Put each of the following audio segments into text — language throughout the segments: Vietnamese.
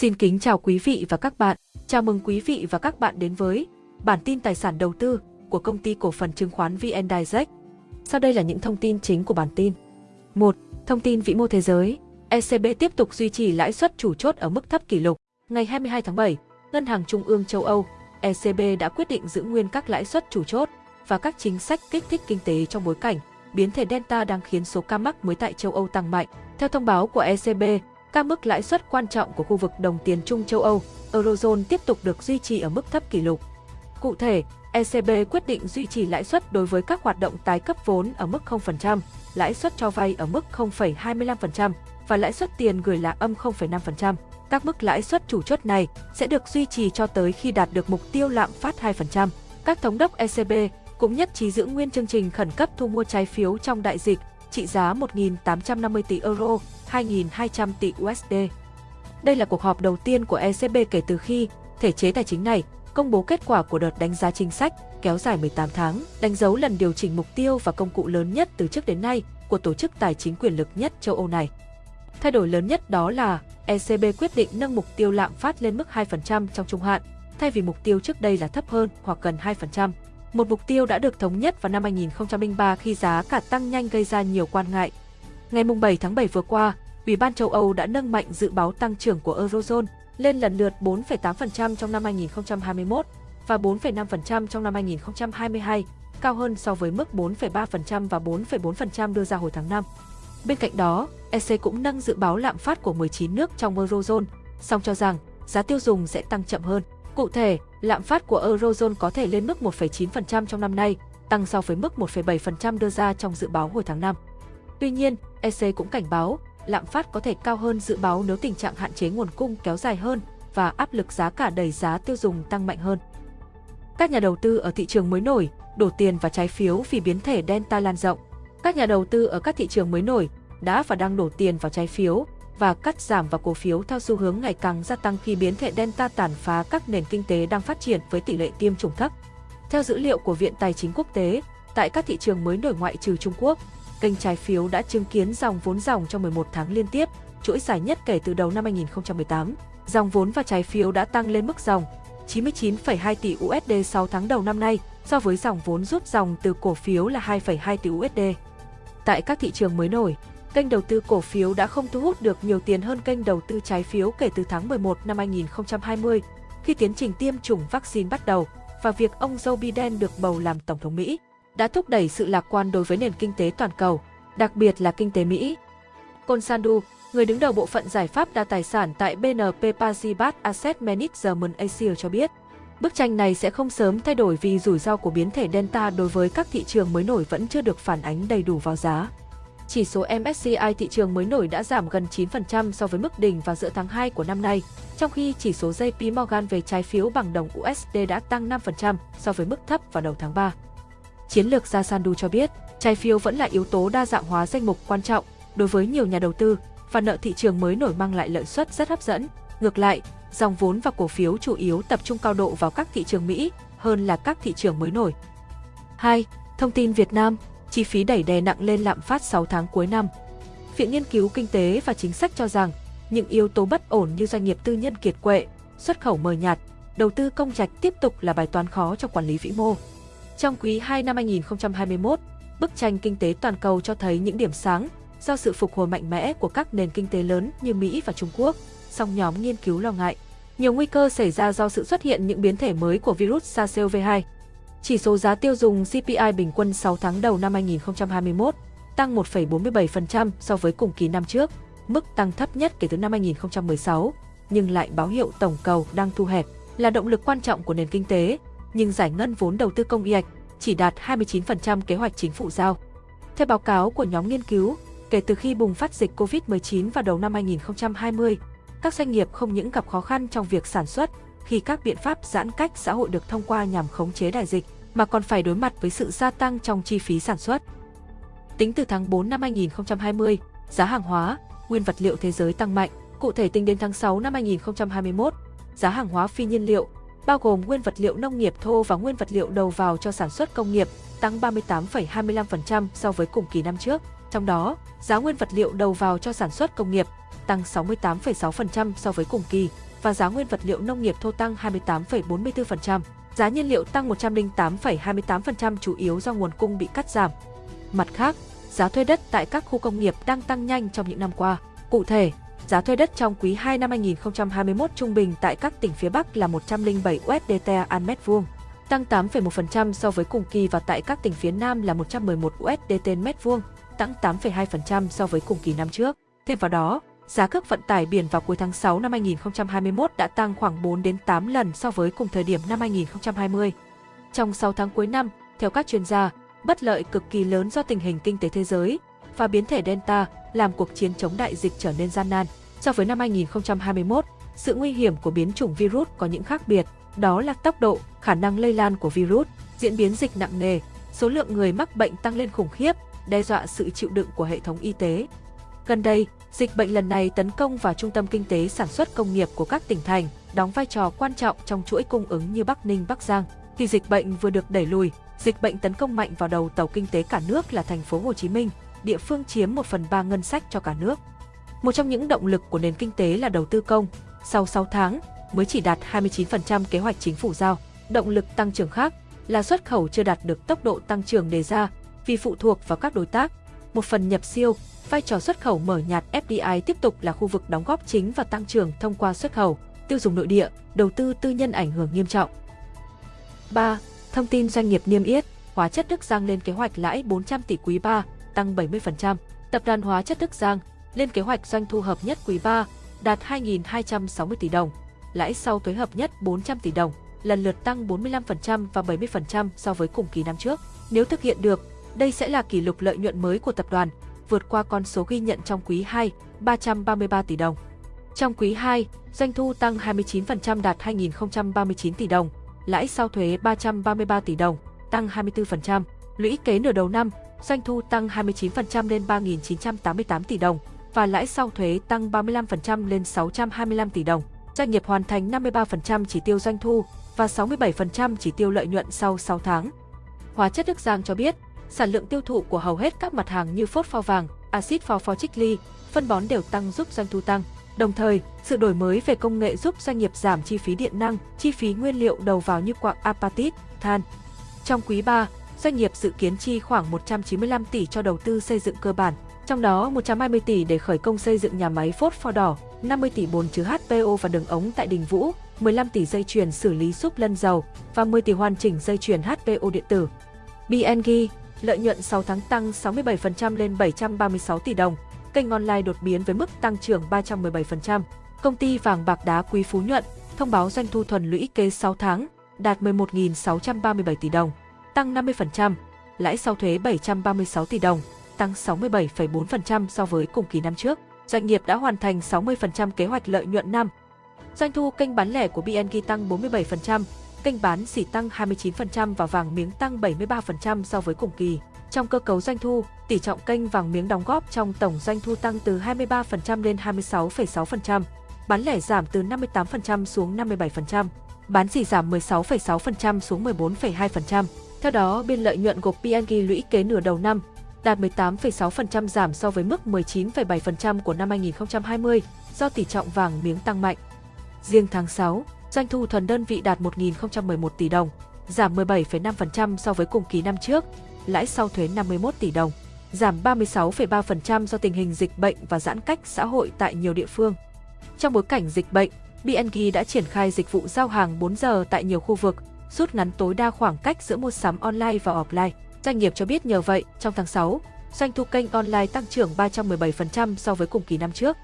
Xin kính chào quý vị và các bạn. Chào mừng quý vị và các bạn đến với bản tin tài sản đầu tư của công ty cổ phần chứng khoán VN Direct. Sau đây là những thông tin chính của bản tin. 1. Thông tin vĩ mô thế giới. ECB tiếp tục duy trì lãi suất chủ chốt ở mức thấp kỷ lục. Ngày 22 tháng 7, Ngân hàng Trung ương châu Âu ECB đã quyết định giữ nguyên các lãi suất chủ chốt và các chính sách kích thích kinh tế trong bối cảnh biến thể Delta đang khiến số ca mắc mới tại châu Âu tăng mạnh. Theo thông báo của ECB, các mức lãi suất quan trọng của khu vực đồng tiền chung châu Âu, Eurozone tiếp tục được duy trì ở mức thấp kỷ lục. Cụ thể, ECB quyết định duy trì lãi suất đối với các hoạt động tái cấp vốn ở mức 0%, lãi suất cho vay ở mức 0,25% và lãi suất tiền gửi là âm 0,5%. Các mức lãi suất chủ chốt này sẽ được duy trì cho tới khi đạt được mục tiêu lạm phát 2%. Các thống đốc ECB cũng nhất trí giữ nguyên chương trình khẩn cấp thu mua trái phiếu trong đại dịch trị giá 1.850 tỷ euro, 2.200 tỷ USD. Đây là cuộc họp đầu tiên của ECB kể từ khi thể chế tài chính này công bố kết quả của đợt đánh giá chính sách kéo dài 18 tháng, đánh dấu lần điều chỉnh mục tiêu và công cụ lớn nhất từ trước đến nay của tổ chức tài chính quyền lực nhất châu Âu này. Thay đổi lớn nhất đó là ECB quyết định nâng mục tiêu lạm phát lên mức 2% trong trung hạn, thay vì mục tiêu trước đây là thấp hơn hoặc gần 2%. Một mục tiêu đã được thống nhất vào năm 2003 khi giá cả tăng nhanh gây ra nhiều quan ngại. Ngày 7 tháng 7 vừa qua, Ủy ban châu Âu đã nâng mạnh dự báo tăng trưởng của Eurozone lên lần lượt 4,8% trong năm 2021 và 4,5% trong năm 2022, cao hơn so với mức 4,3% và 4,4% đưa ra hồi tháng 5. Bên cạnh đó, EC cũng nâng dự báo lạm phát của 19 nước trong Eurozone, song cho rằng giá tiêu dùng sẽ tăng chậm hơn. Cụ thể, lạm phát của Eurozone có thể lên mức 1,9% trong năm nay, tăng so với mức 1,7% đưa ra trong dự báo hồi tháng 5. Tuy nhiên, EC cũng cảnh báo lạm phát có thể cao hơn dự báo nếu tình trạng hạn chế nguồn cung kéo dài hơn và áp lực giá cả đẩy giá tiêu dùng tăng mạnh hơn. Các nhà đầu tư ở thị trường mới nổi đổ tiền vào trái phiếu vì biến thể Delta lan rộng. Các nhà đầu tư ở các thị trường mới nổi đã và đang đổ tiền vào trái phiếu và cắt giảm vào cổ phiếu theo xu hướng ngày càng gia tăng khi biến thể Delta tàn phá các nền kinh tế đang phát triển với tỷ lệ tiêm chủng thấp. Theo dữ liệu của Viện Tài chính Quốc tế, tại các thị trường mới nổi ngoại trừ Trung Quốc, kênh trái phiếu đã chứng kiến dòng vốn dòng trong 11 tháng liên tiếp, chuỗi dài nhất kể từ đầu năm 2018. Dòng vốn và trái phiếu đã tăng lên mức dòng 99,2 tỷ USD 6 tháng đầu năm nay, so với dòng vốn rút dòng từ cổ phiếu là 2,2 tỷ USD. Tại các thị trường mới nổi, kênh đầu tư cổ phiếu đã không thu hút được nhiều tiền hơn kênh đầu tư trái phiếu kể từ tháng 11 năm 2020, khi tiến trình tiêm chủng vaccine bắt đầu và việc ông Joe Biden được bầu làm Tổng thống Mỹ đã thúc đẩy sự lạc quan đối với nền kinh tế toàn cầu, đặc biệt là kinh tế Mỹ. Consandu, người đứng đầu bộ phận giải pháp đa tài sản tại BNP Paribas Asset Management Asia cho biết, bức tranh này sẽ không sớm thay đổi vì rủi ro của biến thể Delta đối với các thị trường mới nổi vẫn chưa được phản ánh đầy đủ vào giá. Chỉ số MSCI thị trường mới nổi đã giảm gần 9% so với mức đỉnh vào giữa tháng 2 của năm nay, trong khi chỉ số JP Morgan về trái phiếu bằng đồng USD đã tăng 5% so với mức thấp vào đầu tháng 3. Chiến lược gia Sandu cho biết, trái phiếu vẫn là yếu tố đa dạng hóa danh mục quan trọng đối với nhiều nhà đầu tư và nợ thị trường mới nổi mang lại lợi suất rất hấp dẫn. Ngược lại, dòng vốn và cổ phiếu chủ yếu tập trung cao độ vào các thị trường Mỹ hơn là các thị trường mới nổi. 2. Thông tin Việt Nam, chi phí đẩy đè nặng lên lạm phát 6 tháng cuối năm. Viện Nghiên cứu Kinh tế và Chính sách cho rằng, những yếu tố bất ổn như doanh nghiệp tư nhân kiệt quệ, xuất khẩu mờ nhạt, đầu tư công trạch tiếp tục là bài toán khó cho quản lý vĩ mô. Trong quý 2 năm 2021, bức tranh kinh tế toàn cầu cho thấy những điểm sáng do sự phục hồi mạnh mẽ của các nền kinh tế lớn như Mỹ và Trung Quốc, song nhóm nghiên cứu lo ngại nhiều nguy cơ xảy ra do sự xuất hiện những biến thể mới của virus SARS-CoV-2. Chỉ số giá tiêu dùng CPI bình quân 6 tháng đầu năm 2021 tăng 1,47% so với cùng kỳ năm trước, mức tăng thấp nhất kể từ năm 2016, nhưng lại báo hiệu tổng cầu đang thu hẹp, là động lực quan trọng của nền kinh tế, nhưng giải ngân vốn đầu tư công IAC chỉ đạt 29% kế hoạch chính phủ giao. Theo báo cáo của nhóm nghiên cứu, kể từ khi bùng phát dịch COVID-19 vào đầu năm 2020, các doanh nghiệp không những gặp khó khăn trong việc sản xuất khi các biện pháp giãn cách xã hội được thông qua nhằm khống chế đại dịch, mà còn phải đối mặt với sự gia tăng trong chi phí sản xuất. Tính từ tháng 4 năm 2020, giá hàng hóa, nguyên vật liệu thế giới tăng mạnh. Cụ thể tính đến tháng 6 năm 2021, giá hàng hóa phi nhiên liệu, bao gồm nguyên vật liệu nông nghiệp thô và nguyên vật liệu đầu vào cho sản xuất công nghiệp, tăng 38,25% so với cùng kỳ năm trước. Trong đó, giá nguyên vật liệu đầu vào cho sản xuất công nghiệp tăng 68,6% so với cùng kỳ, và giá nguyên vật liệu nông nghiệp thô tăng 28,44%. Giá nhiên liệu tăng 108,28% chủ yếu do nguồn cung bị cắt giảm. Mặt khác, giá thuê đất tại các khu công nghiệp đang tăng nhanh trong những năm qua. Cụ thể, giá thuê đất trong quý 2 năm 2021 trung bình tại các tỉnh phía Bắc là 107 USDT an mét vuông, tăng 8,1% so với cùng kỳ và tại các tỉnh phía Nam là 111 USDT mét vuông, tăng 8,2% so với cùng kỳ năm trước. Thêm vào đó, giá cước vận tải biển vào cuối tháng 6 năm 2021 đã tăng khoảng 4 đến 8 lần so với cùng thời điểm năm 2020. Trong 6 tháng cuối năm, theo các chuyên gia, bất lợi cực kỳ lớn do tình hình kinh tế thế giới và biến thể Delta làm cuộc chiến chống đại dịch trở nên gian nan. So với năm 2021, sự nguy hiểm của biến chủng virus có những khác biệt, đó là tốc độ, khả năng lây lan của virus, diễn biến dịch nặng nề, số lượng người mắc bệnh tăng lên khủng khiếp, đe dọa sự chịu đựng của hệ thống y tế. Gần đây, dịch bệnh lần này tấn công vào trung tâm kinh tế sản xuất công nghiệp của các tỉnh thành, đóng vai trò quan trọng trong chuỗi cung ứng như Bắc Ninh, Bắc Giang. Khi dịch bệnh vừa được đẩy lùi, dịch bệnh tấn công mạnh vào đầu tàu kinh tế cả nước là thành phố Hồ Chí Minh, địa phương chiếm 1 phần 3 ngân sách cho cả nước. Một trong những động lực của nền kinh tế là đầu tư công, sau 6 tháng mới chỉ đạt 29% kế hoạch chính phủ giao. Động lực tăng trưởng khác là xuất khẩu chưa đạt được tốc độ tăng trưởng đề ra vì phụ thuộc vào các đối tác. Một phần nhập siêu, vai trò xuất khẩu mở nhạt FDI tiếp tục là khu vực đóng góp chính và tăng trưởng thông qua xuất khẩu, tiêu dùng nội địa, đầu tư tư nhân ảnh hưởng nghiêm trọng. 3. Thông tin doanh nghiệp niêm yết, hóa chất Đức Giang lên kế hoạch lãi 400 tỷ quý 3, tăng 70%. Tập đoàn Hóa chất Đức Giang lên kế hoạch doanh thu hợp nhất quý 3 đạt 2.260 tỷ đồng, lãi sau thuế hợp nhất 400 tỷ đồng, lần lượt tăng 45% và 70% so với cùng kỳ năm trước. Nếu thực hiện được, đây sẽ là kỷ lục lợi nhuận mới của tập đoàn, vượt qua con số ghi nhận trong quý 2, 333 tỷ đồng. Trong quý 2, doanh thu tăng 29% đạt 2.039 tỷ đồng, lãi sau thuế 333 tỷ đồng, tăng 24%. Lũy kế nửa đầu năm, doanh thu tăng 29% lên 3.988 tỷ đồng và lãi sau thuế tăng 35% lên 625 tỷ đồng. Doanh nghiệp hoàn thành 53% chỉ tiêu doanh thu và 67% chỉ tiêu lợi nhuận sau 6 tháng. Hóa chất Đức Giang cho biết, sản lượng tiêu thụ của hầu hết các mặt hàng như phốt pho vàng, axit pho pho trích ly, phân bón đều tăng giúp doanh thu tăng. Đồng thời, sự đổi mới về công nghệ giúp doanh nghiệp giảm chi phí điện năng, chi phí nguyên liệu đầu vào như quặng apatit, than. Trong quý 3, doanh nghiệp dự kiến chi khoảng 195 tỷ cho đầu tư xây dựng cơ bản, trong đó 120 tỷ để khởi công xây dựng nhà máy phốt pho đỏ, 50 tỷ bồn chứa HPO và đường ống tại Đình Vũ, 15 tỷ dây chuyền xử lý xúc lân dầu và 10 tỷ hoàn chỉnh dây chuyền HPO điện tử. BNG, lợi nhuận 6 tháng tăng 67% lên 736 tỷ đồng, kênh online đột biến với mức tăng trưởng 317%. Công ty vàng bạc đá Quý Phú Nhuận thông báo doanh thu thuần lũy kế 6 tháng đạt 11.637 tỷ đồng, tăng 50%, lãi sau thuế 736 tỷ đồng, tăng 67,4% so với cùng kỳ năm trước. Doanh nghiệp đã hoàn thành 60% kế hoạch lợi nhuận năm. Doanh thu kênh bán lẻ của BNG tăng 47%, kênh bán xỉ tăng 29% và vàng miếng tăng 73% so với cùng kỳ. Trong cơ cấu doanh thu, tỷ trọng kênh vàng miếng đóng góp trong tổng doanh thu tăng từ 23% lên 26,6%, bán lẻ giảm từ 58% xuống 57%, bán xỉ giảm 16,6% xuống 14,2%. Theo đó, biên lợi nhuận của BNG lũy kế nửa đầu năm đạt 18,6% giảm so với mức 19,7% của năm 2020 do tỷ trọng vàng miếng tăng mạnh. Riêng tháng 6, doanh thu thuần đơn vị đạt 1.011 tỷ đồng, giảm 17,5% so với cùng kỳ năm trước, lãi sau thuế 51 tỷ đồng, giảm 36,3% do tình hình dịch bệnh và giãn cách xã hội tại nhiều địa phương. Trong bối cảnh dịch bệnh, BNG đã triển khai dịch vụ giao hàng 4 giờ tại nhiều khu vực, rút ngắn tối đa khoảng cách giữa mua sắm online và offline. Doanh nghiệp cho biết nhờ vậy, trong tháng 6, doanh thu kênh online tăng trưởng 317% so với cùng kỳ năm trước.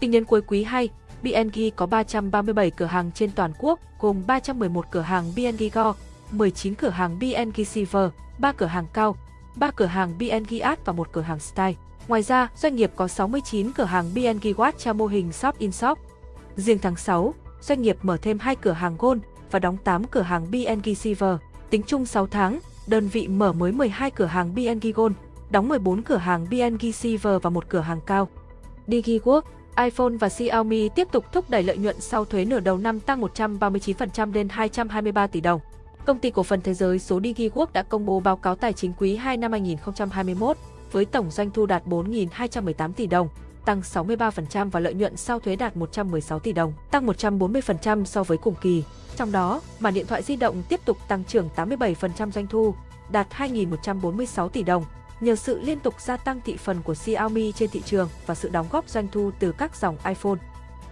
Tính đến cuối quý 2, BNG có 337 cửa hàng trên toàn quốc, gồm 311 cửa hàng BNG Go, 19 cửa hàng BNG Silver, 3 cửa hàng cao, 3 cửa hàng BNG Art và một cửa hàng Style. Ngoài ra, doanh nghiệp có 69 cửa hàng BNG Watch theo mô hình Shop in Shop. Riêng tháng 6, doanh nghiệp mở thêm 2 cửa hàng Gold và đóng 8 cửa hàng BNG Silver. Tính chung 6 tháng, đơn vị mở mới 12 cửa hàng BNG Gold, đóng 14 cửa hàng BNG Silver và một cửa hàng cao. DigiWorks, iPhone và Xiaomi tiếp tục thúc đẩy lợi nhuận sau thuế nửa đầu năm tăng 139% lên 223 tỷ đồng. Công ty cổ phần thế giới số DigiWorks đã công bố báo cáo tài chính quý 2 năm 2021 với tổng doanh thu đạt 4.218 tỷ đồng, tăng 63% và lợi nhuận sau thuế đạt 116 tỷ đồng, tăng 140% so với cùng kỳ. Trong đó, màn điện thoại di động tiếp tục tăng trưởng 87% doanh thu, đạt 2.146 tỷ đồng, nhờ sự liên tục gia tăng thị phần của Xiaomi trên thị trường và sự đóng góp doanh thu từ các dòng iPhone.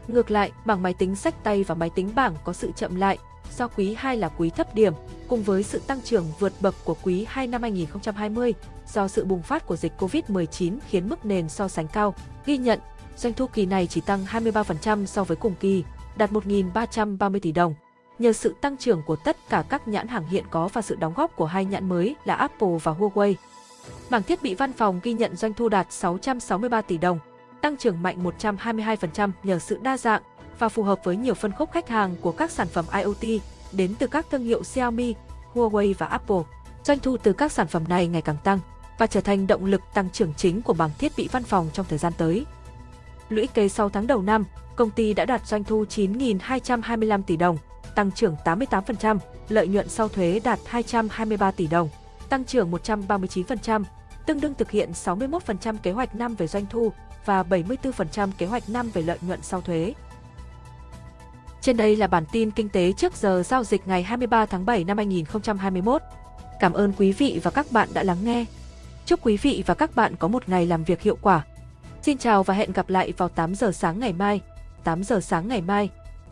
Ngược lại, bảng máy tính sách tay và máy tính bảng có sự chậm lại, do quý 2 là quý thấp điểm, cùng với sự tăng trưởng vượt bậc của quý 2 năm 2020 do sự bùng phát của dịch Covid-19 khiến mức nền so sánh cao. Ghi nhận, doanh thu kỳ này chỉ tăng 23% so với cùng kỳ, đạt 1.330 tỷ đồng. Nhờ sự tăng trưởng của tất cả các nhãn hàng hiện có và sự đóng góp của hai nhãn mới là Apple và Huawei. Mảng thiết bị văn phòng ghi nhận doanh thu đạt 663 tỷ đồng, tăng trưởng mạnh 122% nhờ sự đa dạng và phù hợp với nhiều phân khúc khách hàng của các sản phẩm IoT đến từ các thương hiệu Xiaomi, Huawei và Apple. Doanh thu từ các sản phẩm này ngày càng tăng và trở thành động lực tăng trưởng chính của mảng thiết bị văn phòng trong thời gian tới. Lũy kế 6 tháng đầu năm, công ty đã đạt doanh thu 9.225 tỷ đồng, tăng trưởng 88%, lợi nhuận sau thuế đạt 223 tỷ đồng, tăng trưởng 139%, tương đương thực hiện 61% kế hoạch năm về doanh thu và 74% kế hoạch năm về lợi nhuận sau thuế. Trên đây là bản tin kinh tế trước giờ giao dịch ngày 23 tháng 7 năm 2021. Cảm ơn quý vị và các bạn đã lắng nghe. Chúc quý vị và các bạn có một ngày làm việc hiệu quả. Xin chào và hẹn gặp lại vào 8 giờ sáng ngày mai. 8 giờ sáng ngày mai.